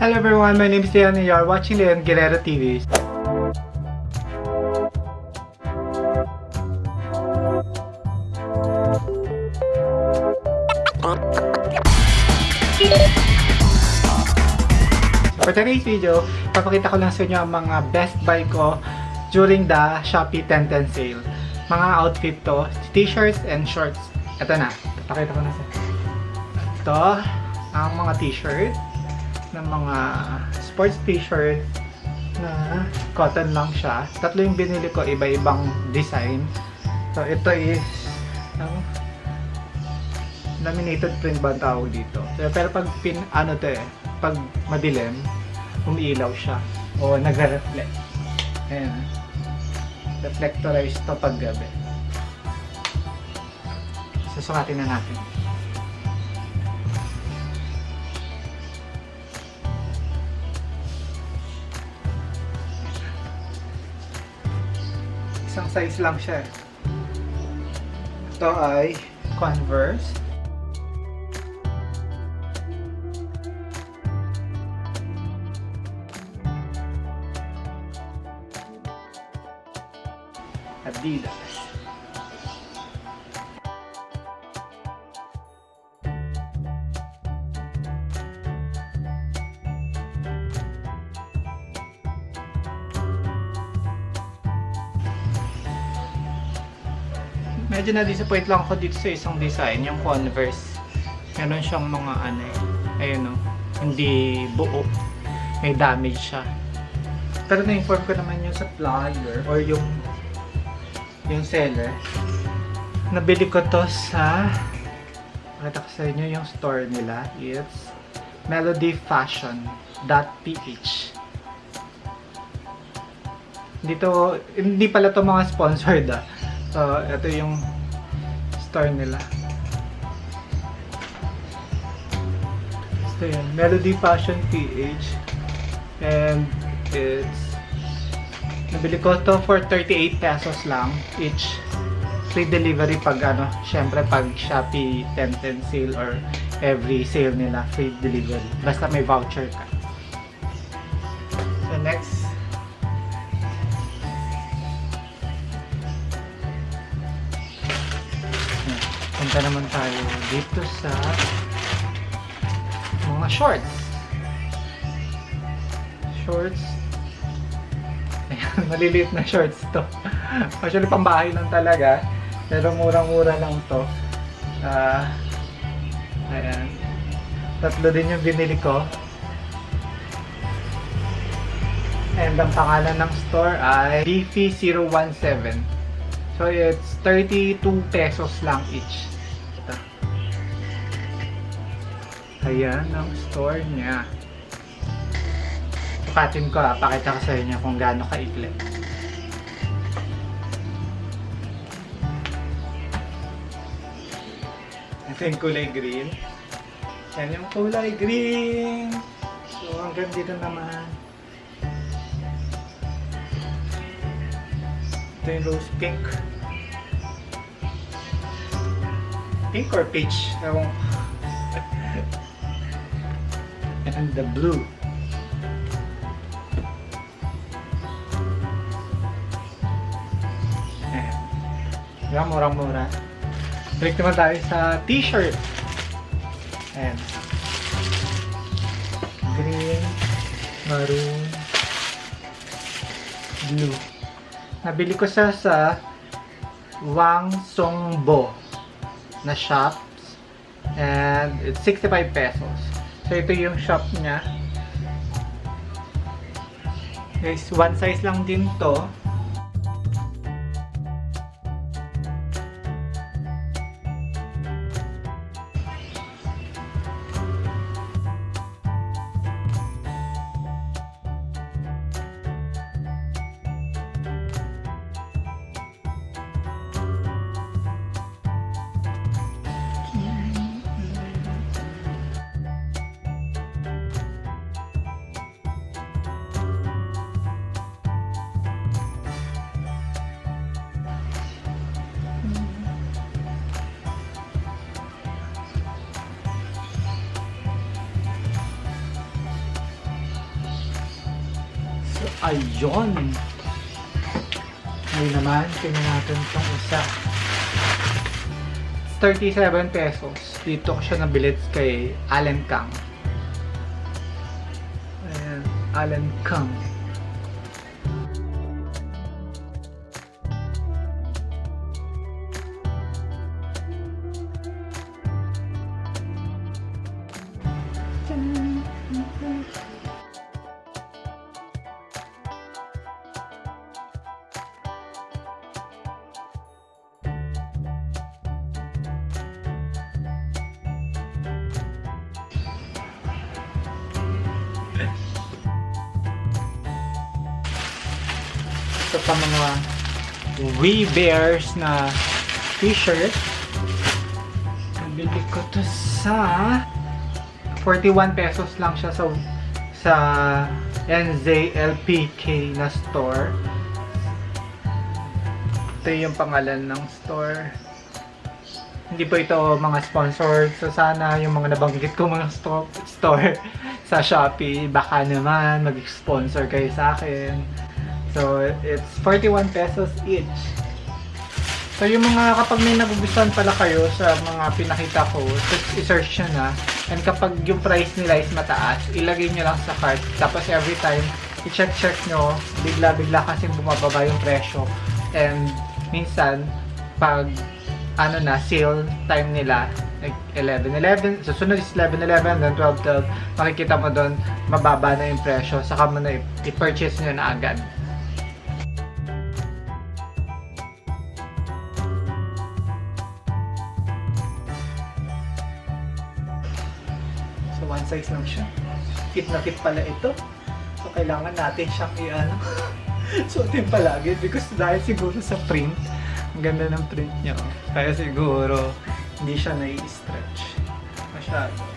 Hello everyone, my name is Leon and you are watching Leon Guerrero TV. So for today's video, papakita ko lang sa inyo ang mga best buy ko during the Shopee 1010 sale. Mga outfit to, t-shirts and shorts. Ito na, papakita ko na sa Ito, ang mga t-shirt ng mga sports t-shirt na cotton lang siya. Tatlo yung binili ko, iba-ibang design. So, ito is ano, laminated print ba tawag dito? So, pero pag pin, ano to eh, pag madilim, umiilaw siya. O nagre-reflect. Ayan. Reflectorized to pag gabi. Susukatin na natin. Isang size lang siya. Ito ay Converse. Adidas. Medyo na-disappoint lang ako dito sa isang design, yung Converse. Meron siyang mga ano eh, ayun o, hindi buo. May damage siya. Pero na-inform ko naman yung supplier or yung yung seller. Nabili ko to sa Pakita ko sa inyo yung store nila. It's melodyfashion.ph Dito, hindi pala to mga sponsored ah. So, ito yung store nila. So, yun. Melody Fashion PH. And it's nabili ko to for 38 pesos lang each. Free delivery pag ano, syempre pag Shopee 1010 sale or every sale nila, free delivery. Basta may voucher ka. So next, punta naman tayo dito sa mga shorts. Shorts. Ayan, maliliit na shorts to. Actually, pambahay lang talaga. Pero murang-mura lang to. Ah, ayan. Tatlo din yung binili ko. And ang pangalan ng store ay Beefy017. So, it's 32 pesos lang each. Ayan ang store niya. Sukatin ko ha, pakita ko sa inyo kung gaano kaikli. Ito yung kulay green. Yan yung kulay green. So, hanggang dito naman. Ito yung rose pink. Pink or peach? Ewan ko. And the blue. Ayan. Diba, murang-mura. Balik naman tayo sa t-shirt. Ayan. Green, maroon, blue. Nabili ko siya sa Wang Songbo na shops. And it's 65 pesos. So ito yung shop niya. Guys, one size lang din to. Ayun. Ngayon naman, tingnan natin itong isa. 37 pesos. Dito ko siya nabilit kay Allen Kang. Ayan, Allen Kang. Pa mga We Bears na t-shirt. Nabili ko to sa 41 pesos lang siya sa sa NZLPK na store. Ito yung pangalan ng store. Hindi po ito mga sponsored. So sana yung mga nabanggit ko mga sto- store sa Shopee, baka naman mag-sponsor kayo sa akin. So, it's 41 pesos each. So, yung mga kapag may nagugustuhan pala kayo sa mga pinakita ko, i-search nyo na. And kapag yung price nila is mataas, ilagay nyo lang sa cart. Tapos every time, i-check-check nyo, bigla-bigla kasi bumababa yung presyo. And minsan, pag ano na, sale time nila, like 11-11, susunod is 11-11, then 12-12, makikita mo doon, mababa na yung presyo, saka mo na i-purchase nyo na agad. Size lang siya. Fit na fit pala ito. So, kailangan natin siyang i-ano. suotin palagi because dahil siguro sa print, ang ganda ng print niya. Kaya siguro, hindi siya nai-stretch. Masyado.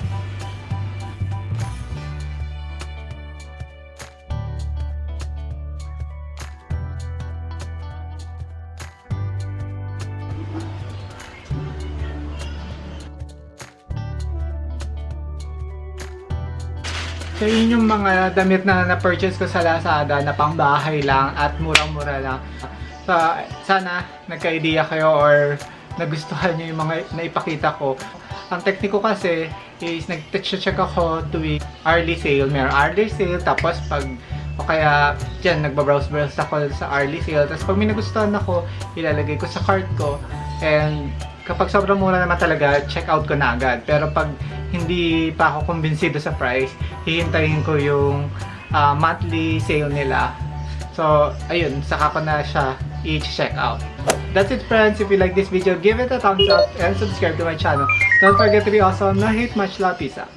So yun yung mga damit na na-purchase ko sa Lazada na pangbahay lang at murang-mura lang. So, sana nagka-idea kayo or nagustuhan nyo yung mga naipakita ko. Ang tekniko kasi is nag-check ako tuwing hourly sale. Meron hourly sale tapos pag o kaya dyan nagbabrowse-browse ako sa hourly sale. Tapos pag may nagustuhan ako, ilalagay ko sa cart ko. And kapag sobrang mura naman talaga, check out ko na agad. Pero pag hindi pa ako kumbinsido sa price, hihintayin ko yung ah, monthly sale nila. So, ayun, saka ko na siya i-check out. That's it friends. If you like this video, give it a thumbs up and subscribe to my channel. Don't forget to be awesome. Na hate much love. Peace out.